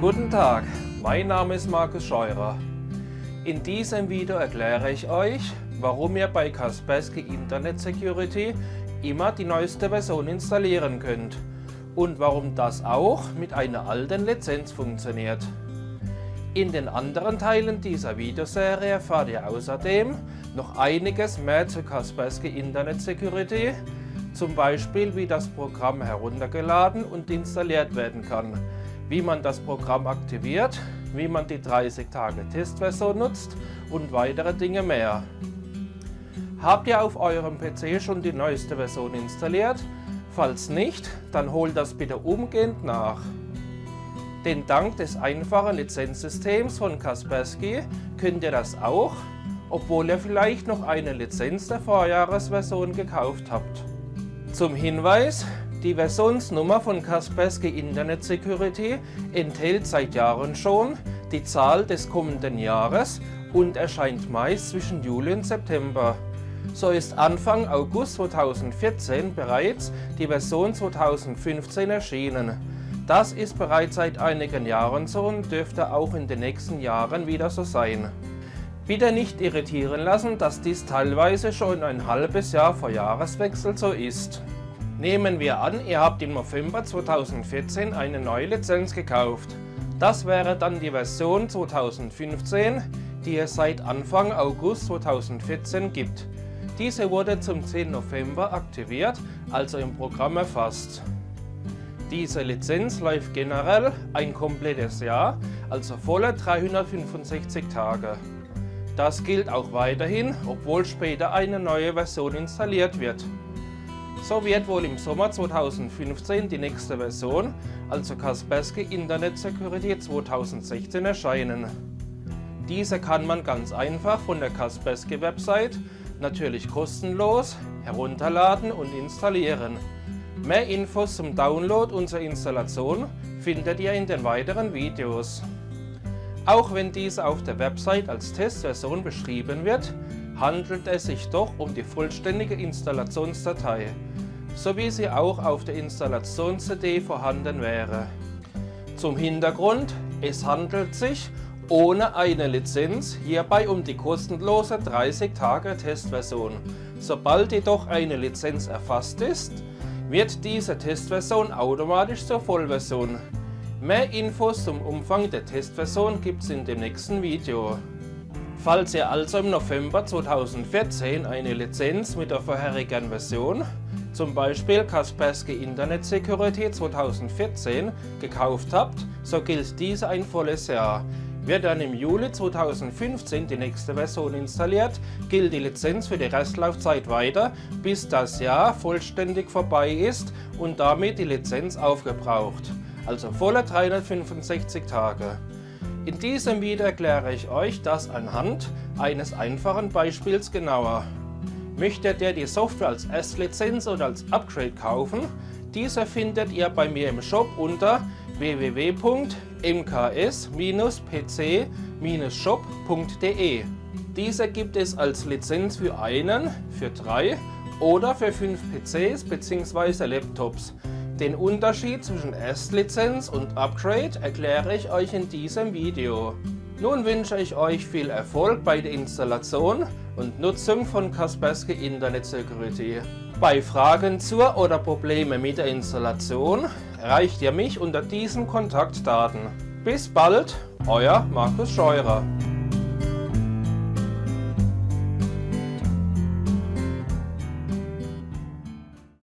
Guten Tag, mein Name ist Markus Scheurer. In diesem Video erkläre ich euch, warum ihr bei Kaspersky Internet Security immer die neueste Version installieren könnt und warum das auch mit einer alten Lizenz funktioniert. In den anderen Teilen dieser Videoserie erfahrt ihr außerdem noch einiges mehr zu Kaspersky Internet Security, zum Beispiel wie das Programm heruntergeladen und installiert werden kann, wie man das Programm aktiviert, wie man die 30 Tage Testversion nutzt und weitere Dinge mehr. Habt ihr auf eurem PC schon die neueste Version installiert? Falls nicht, dann holt das bitte umgehend nach. Denn dank des einfachen Lizenzsystems von Kaspersky könnt ihr das auch, obwohl ihr vielleicht noch eine Lizenz der Vorjahresversion gekauft habt. Zum Hinweis, die Versionsnummer von Kaspersky Internet Security enthält seit Jahren schon die Zahl des kommenden Jahres und erscheint meist zwischen Juli und September. So ist Anfang August 2014 bereits die Version 2015 erschienen. Das ist bereits seit einigen Jahren so und dürfte auch in den nächsten Jahren wieder so sein. Bitte nicht irritieren lassen, dass dies teilweise schon ein halbes Jahr vor Jahreswechsel so ist. Nehmen wir an, ihr habt im November 2014 eine neue Lizenz gekauft. Das wäre dann die Version 2015, die es seit Anfang August 2014 gibt. Diese wurde zum 10. November aktiviert, also im Programm erfasst. Diese Lizenz läuft generell ein komplettes Jahr, also volle 365 Tage. Das gilt auch weiterhin, obwohl später eine neue Version installiert wird. So wird wohl im Sommer 2015 die nächste Version, also Kaspersky Internet Security 2016 erscheinen. Diese kann man ganz einfach von der Kaspersky Website, natürlich kostenlos, herunterladen und installieren. Mehr Infos zum Download und zur Installation findet ihr in den weiteren Videos. Auch wenn diese auf der Website als Testversion beschrieben wird, handelt es sich doch um die vollständige Installationsdatei, so wie sie auch auf der Installations-CD vorhanden wäre. Zum Hintergrund, es handelt sich ohne eine Lizenz hierbei um die kostenlose 30 Tage Testversion. Sobald jedoch eine Lizenz erfasst ist, wird diese Testversion automatisch zur Vollversion. Mehr Infos zum Umfang der Testversion gibt es in dem nächsten Video. Falls ihr also im November 2014 eine Lizenz mit der vorherigen Version, zum Beispiel Kaspersky Internet Security 2014, gekauft habt, so gilt diese ein volles Jahr. Wird dann im Juli 2015 die nächste Version installiert, gilt die Lizenz für die Restlaufzeit weiter, bis das Jahr vollständig vorbei ist und damit die Lizenz aufgebraucht. Also volle 365 Tage. In diesem Video erkläre ich euch das anhand eines einfachen Beispiels genauer. Möchtet ihr die Software als Erstlizenz oder als Upgrade kaufen? Diese findet ihr bei mir im Shop unter www.mks-pc-shop.de. Diese gibt es als Lizenz für einen, für drei oder für fünf PCs bzw. Laptops. Den Unterschied zwischen Erstlizenz und Upgrade erkläre ich euch in diesem Video. Nun wünsche ich euch viel Erfolg bei der Installation und Nutzung von Kaspersky Internet Security. Bei Fragen zur oder Probleme mit der Installation erreicht ihr mich unter diesen Kontaktdaten. Bis bald, euer Markus Scheurer.